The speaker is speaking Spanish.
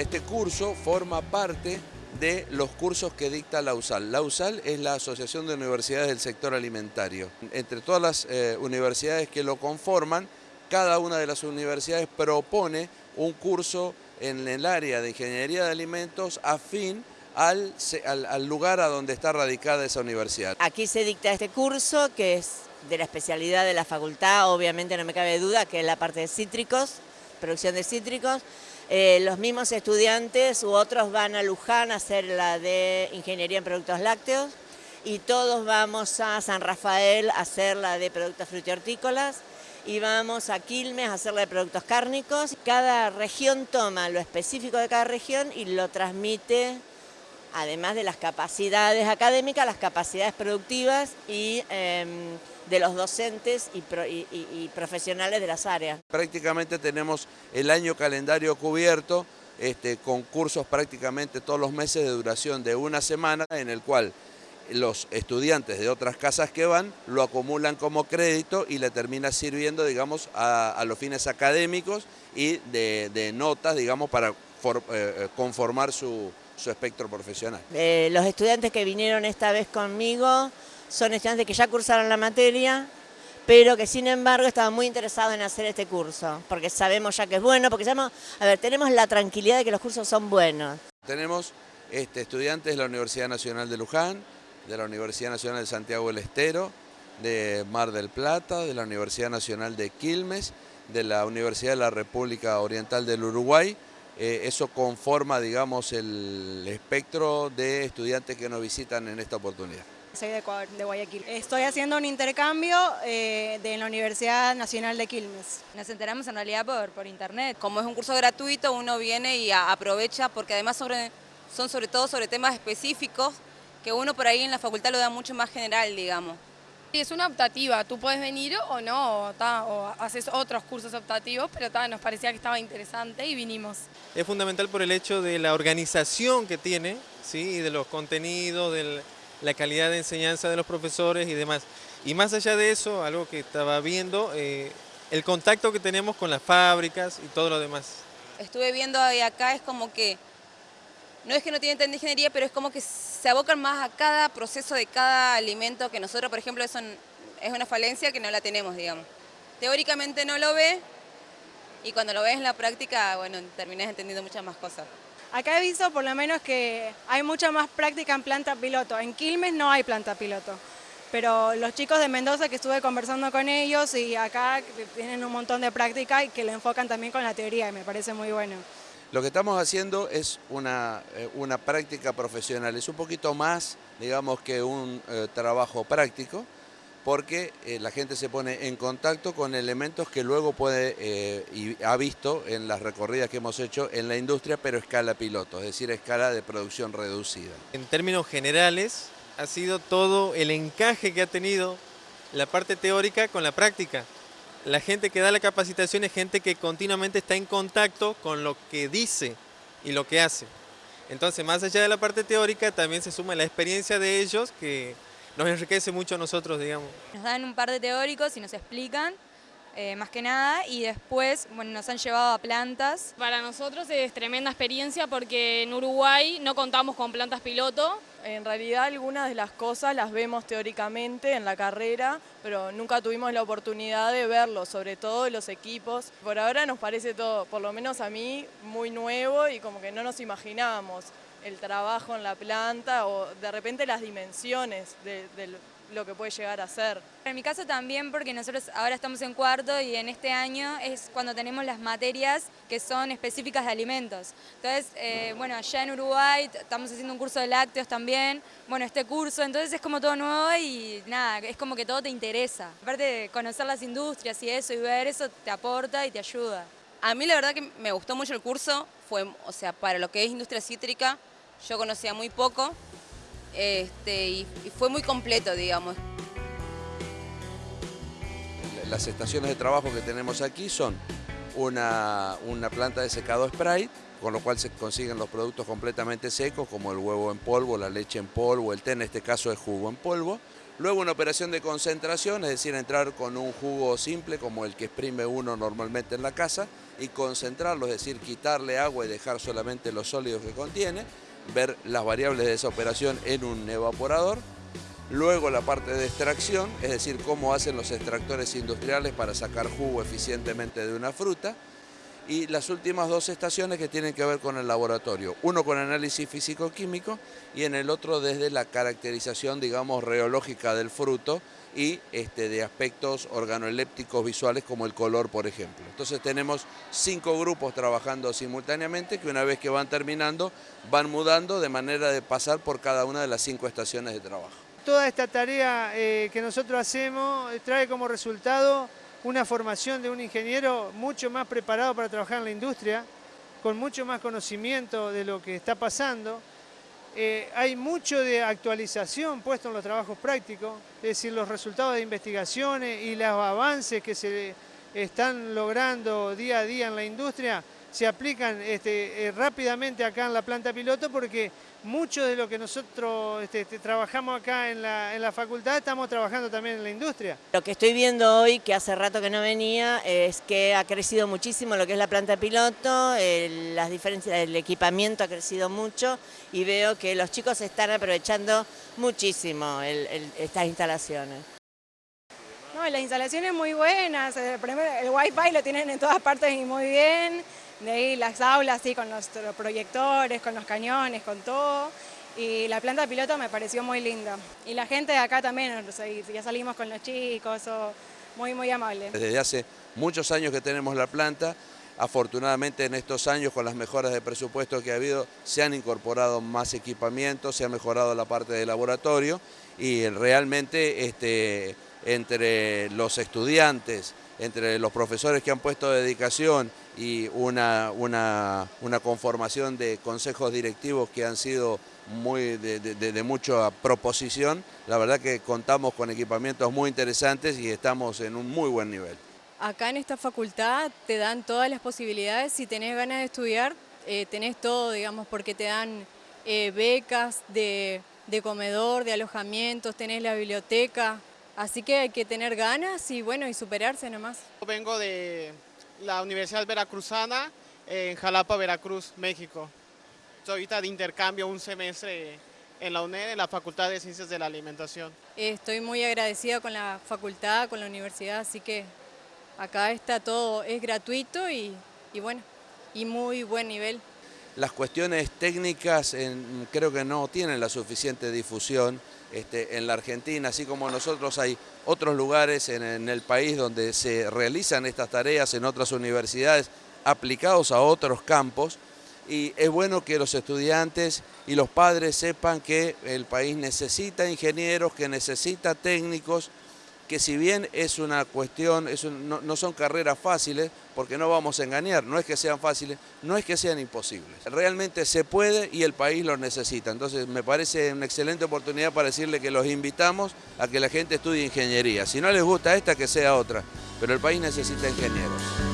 Este curso forma parte de los cursos que dicta la USAL. La USAL es la Asociación de Universidades del Sector Alimentario. Entre todas las eh, universidades que lo conforman, cada una de las universidades propone un curso en el área de Ingeniería de Alimentos afín al, al, lugar a donde está radicada esa universidad. Aquí se dicta este curso que es de la especialidad de la facultad, obviamente no me cabe duda que es la parte de cítricos, producción de cítricos. Eh, los mismos estudiantes u otros van a Luján a hacer la de Ingeniería en Productos Lácteos y todos vamos a San Rafael a hacer la de Productos Frutihortícolas y vamos a Quilmes a hacer la de Productos Cárnicos. Cada región toma lo específico de cada región y lo transmite además de las capacidades académicas, las capacidades productivas y em, de los docentes y, profesionales de las áreas. Prácticamente tenemos el año calendario cubierto este, con cursos prácticamente todos los meses de duración de una semana en el cual los estudiantes de otras casas que van lo acumulan como crédito y le termina sirviendo, digamos, a, los fines académicos y de, notas, digamos, para eh, eh, conformar su, su espectro profesional. Eh, los estudiantes que vinieron esta vez conmigo son estudiantes que ya cursaron la materia, pero que sin embargo estaban muy interesados en hacer este curso, porque sabemos ya que es bueno, porque sabemos, a ver, tenemos la tranquilidad de que los cursos son buenos. Tenemos este, estudiantes de la Universidad Nacional de Luján, de la Universidad Nacional de Santiago del Estero, de Mar del Plata, de la Universidad Nacional de Quilmes, de la Universidad de la República Oriental del Uruguay, eh, eso conforma, digamos, el espectro de estudiantes que nos visitan en esta oportunidad. Soy de de Guayaquil. Estoy haciendo un intercambio eh, de la Universidad Nacional de Quilmes. Nos enteramos en realidad por, por internet. Como es un curso gratuito, uno viene y aprovecha, porque además sobre, son sobre todo sobre temas específicos, que uno por ahí en la facultad lo da mucho más general, digamos. Es una optativa, tú puedes venir o no, o, haces otros cursos optativos, pero nos parecía que estaba interesante y vinimos. Es fundamental por el hecho de la organización que tiene, ¿sí? y de los contenidos, de la calidad de enseñanza de los profesores y demás. Y más allá de eso, algo que estaba viendo, eh, el contacto que tenemos con las fábricas y todo lo demás. Estuve viendo acá, es como que no es que no tienen tanta ingeniería, pero es como que se abocan más a cada proceso de cada alimento que nosotros, por ejemplo, eso es una falencia que no la tenemos, digamos. Teóricamente no lo ve y cuando lo ves en la práctica, bueno, terminas entendiendo muchas más cosas. Acá he visto por lo menos que hay mucha más práctica en planta piloto. En Quilmes no hay planta piloto. Pero los chicos de Mendoza que estuve conversando con ellos y acá tienen un montón de práctica y que lo enfocan también con la teoría y me parece muy bueno. Lo que estamos haciendo es una, eh, una práctica profesional, es un poquito más, digamos, que un eh, trabajo práctico, porque eh, la gente se pone en contacto con elementos que luego puede y ha visto en las recorridas que hemos hecho en la industria, pero escala piloto, es decir, escala de producción reducida. En términos generales, ha sido todo el encaje que ha tenido la parte teórica con la práctica la gente que da la capacitación es gente que continuamente está en contacto con lo que dice y lo que hace. Entonces, más allá de la parte teórica, también se suma la experiencia de ellos que nos enriquece mucho a nosotros, digamos. Nos dan un par de teóricos y nos explican eh, más que nada, y después bueno, nos han llevado a plantas. Para nosotros es tremenda experiencia porque en Uruguay no contamos con plantas piloto. En realidad algunas de las cosas las vemos teóricamente en la carrera, pero nunca tuvimos la oportunidad de verlo, sobre todo los equipos. Por ahora nos parece todo, por lo menos a mí, muy nuevo y como que no nos imaginábamos el trabajo en la planta o de repente las dimensiones del lo que puede llegar a ser. En mi caso también porque nosotros ahora estamos en cuarto y en este año es cuando tenemos las materias que son específicas de alimentos. Entonces, eh, bueno, allá en Uruguay estamos haciendo un curso de lácteos también, bueno, este curso, entonces es como todo nuevo y nada, es como que todo te interesa. Aparte de conocer las industrias y eso y ver eso te aporta y te ayuda. A mí la verdad que me gustó mucho el curso, fue, o sea, para lo que es industria cítrica, yo conocía muy poco, este, y, fue muy completo, digamos. Las estaciones de trabajo que tenemos aquí son una, una planta de secado spray, con lo cual se consiguen los productos completamente secos, como el huevo en polvo, la leche en polvo, el té en este caso es jugo en polvo. Luego una operación de concentración, es decir, entrar con un jugo simple como el que exprime uno normalmente en la casa y concentrarlo, es decir, quitarle agua y dejar solamente los sólidos que contiene, ver las variables de esa operación en un evaporador, luego la parte de extracción, es decir, cómo hacen los extractores industriales para sacar jugo eficientemente de una fruta, y las últimas dos estaciones que tienen que ver con el laboratorio, uno con análisis físico-químico y en el otro desde la caracterización, digamos, reológica del fruto y este, de aspectos organolépticos visuales como el color, por ejemplo. Entonces tenemos cinco grupos trabajando simultáneamente que una vez que van terminando van mudando de manera de pasar por cada una de las cinco estaciones de trabajo. Toda esta tarea eh, que nosotros hacemos trae como resultado una formación de un ingeniero mucho más preparado para trabajar en la industria, con mucho más conocimiento de lo que está pasando. Eh, hay mucho de actualización puesto en los trabajos prácticos, es decir, los resultados de investigaciones y los avances que se están logrando día a día en la industria se aplican este, eh, rápidamente acá en la planta piloto porque mucho de lo que nosotros este, este, trabajamos acá en la, facultad estamos trabajando también en la industria. Lo que estoy viendo hoy, que hace rato que no venía, es que ha crecido muchísimo lo que es la planta piloto, las diferencias del equipamiento ha crecido mucho y veo que los chicos están aprovechando muchísimo estas instalaciones. No, las instalaciones muy buenas, el, el wifi lo tienen en todas partes y muy bien de ahí las aulas, sí, con los proyectores, con los cañones, con todo. Y la planta piloto me pareció muy linda. Y la gente de acá también, ya salimos con los chicos, muy, muy amable. Desde hace muchos años que tenemos la planta, afortunadamente en estos años con las mejoras de presupuesto que ha habido se han incorporado más equipamientos, se ha mejorado la parte de laboratorio y realmente este, entre los estudiantes, entre los profesores que han puesto dedicación y una, una, conformación de consejos directivos que han sido muy de, mucha proposición, la verdad que contamos con equipamientos muy interesantes y estamos en un muy buen nivel. Acá en esta facultad te dan todas las posibilidades, si tenés ganas de estudiar, eh, tenés todo, digamos, porque te dan eh, becas de, de comedor, de alojamientos, tenés la biblioteca, Así que hay que tener ganas y bueno, y superarse nomás. Vengo de la Universidad Veracruzana en Jalapa, Veracruz, México. Estoy ahorita de intercambio un semestre en la UNED, en la Facultad de Ciencias de la Alimentación. Estoy muy agradecida con la facultad, con la universidad, así que acá está todo, es gratuito y, bueno, y muy buen nivel. Las cuestiones técnicas creo que no tienen la suficiente difusión este, en la Argentina, así como nosotros hay otros lugares en, el país donde se realizan estas tareas en otras universidades aplicados a otros campos. Y es bueno que los estudiantes y los padres sepan que el país necesita ingenieros, que necesita técnicos, que si bien es una cuestión, no, son carreras fáciles, porque no vamos a engañar, no es que sean fáciles, no es que sean imposibles. Realmente se puede y el país lo necesita. Entonces me parece una excelente oportunidad para decirle que los invitamos a que la gente estudie ingeniería. Si no les gusta esta, que sea otra, pero el país necesita ingenieros.